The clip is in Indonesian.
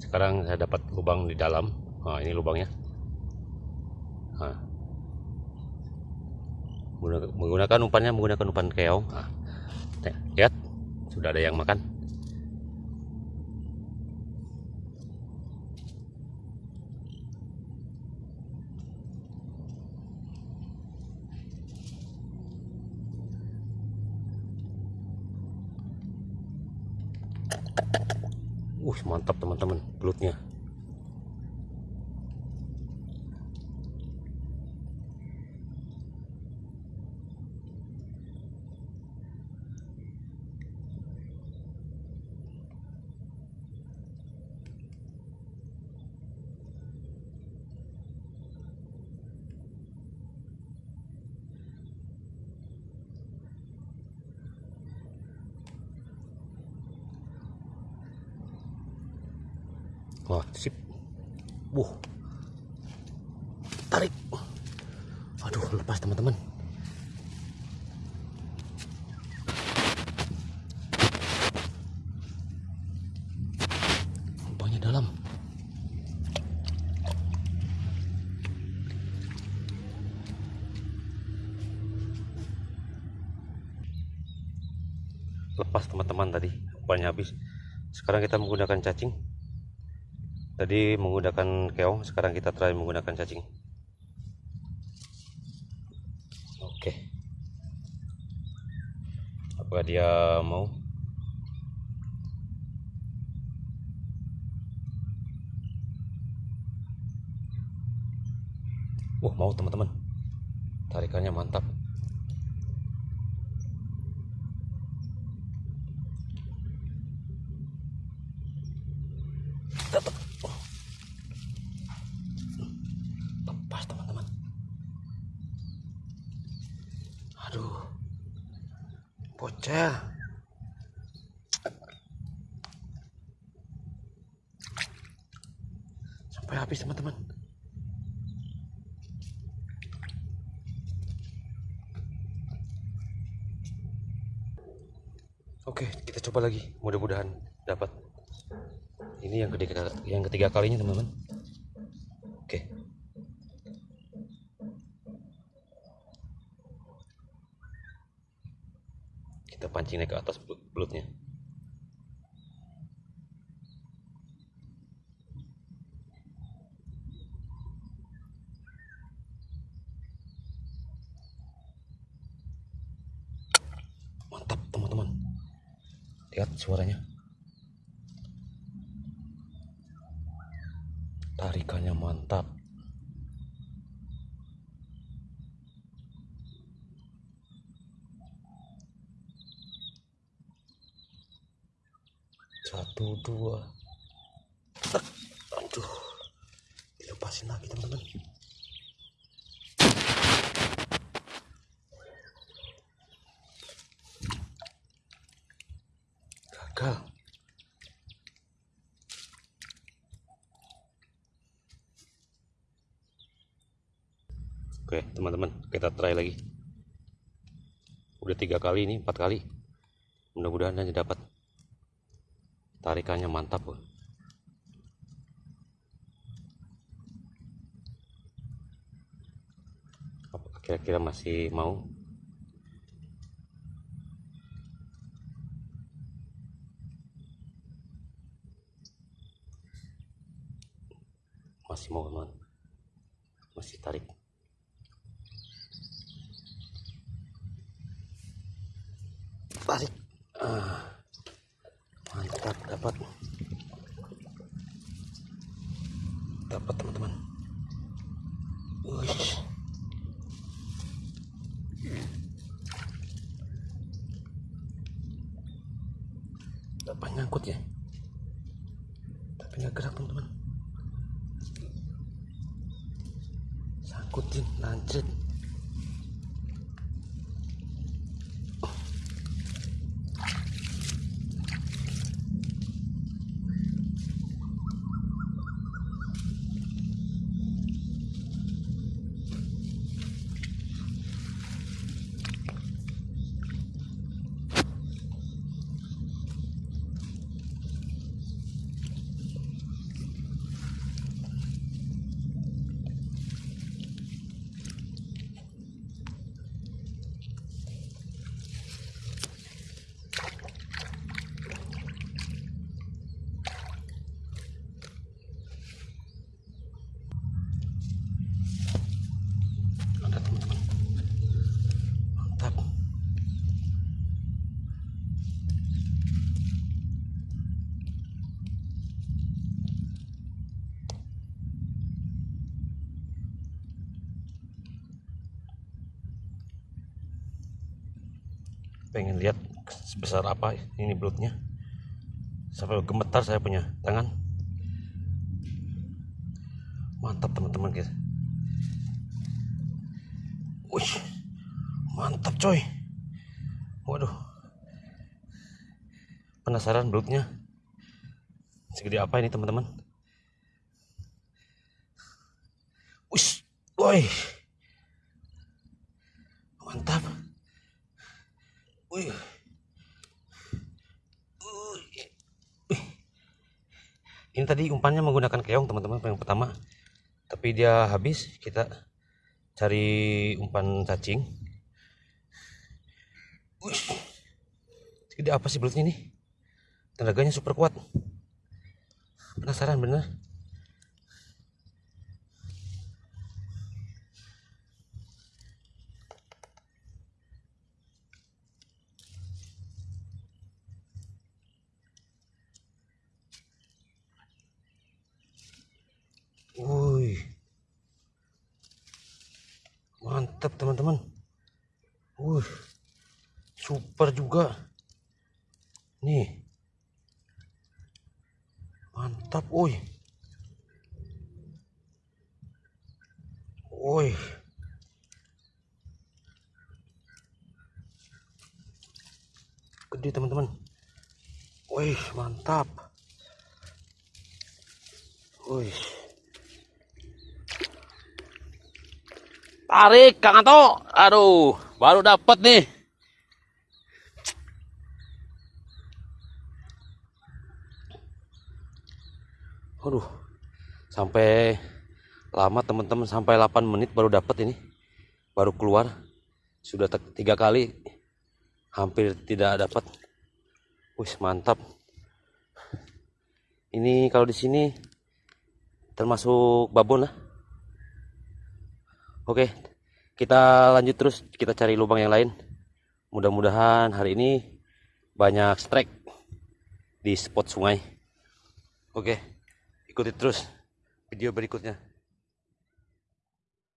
sekarang saya dapat lubang di dalam. Nah, ini lubangnya. Nah. menggunakan umpannya menggunakan umpan keong. Nah, lihat. Sudah ada yang makan Uh, mantap teman-teman belutnya. Wah, sip. Wuh. Tarik. Aduh, lepas teman-teman. Lubangnya dalam. Lepas teman-teman tadi, umpannya habis. Sekarang kita menggunakan cacing tadi menggunakan keong sekarang kita try menggunakan cacing. Oke. Apakah dia mau? Wah mau teman-teman. Tarikannya mantap dapat bocah sampai habis teman-teman. Oke kita coba lagi. Mudah-mudahan dapat. Ini yang ketiga yang ketiga kalinya teman-teman kita pancing naik ke atas belutnya. Mantap teman-teman. Lihat suaranya. Tarikannya mantap satu dua aduh. Dilepasin lagi teman-teman. Gagal. Oke teman-teman kita try lagi. Udah tiga kali ini empat kali. Mudah-mudahan hanya dapat tarikannya mantap loh. kira-kira masih mau? Masih mau teman masih tarik. Tarik. Ah dapat. Dapat teman-teman. Dapat nyangkut ya. Tapi nggak gerak teman-teman. Sangkutin lancet pengen lihat sebesar apa ini belutnya. Sampai gemetar saya punya tangan. Mantap teman-teman guys. Wih, mantap coy. Waduh. Penasaran belutnya. Segede apa ini teman-teman? Wih, woi mantap Wih. Wih. Ini tadi umpannya menggunakan keong teman-teman yang pertama. Tapi dia habis, kita cari umpan cacing. Wih. Segede apa sih belutnya ini? Tenaganya super kuat. Penasaran bener? Wih. Mantap teman-teman. Wih. Super juga. Nih. Mantap, woi. Woi. Gede teman-teman. Wih, mantap. Wih. Tarik Kang Anto. Aduh, baru dapat nih. Aduh, sampai lama teman-teman sampai 8 menit baru dapat ini, baru keluar. Sudah tiga kali, hampir tidak dapat. Wih mantap. Ini kalau di sini termasuk babon lah. Oke, kita lanjut terus. Kita cari lubang yang lain. Mudah-mudahan hari ini banyak strike di spot sungai. Oke, ikuti terus video berikutnya.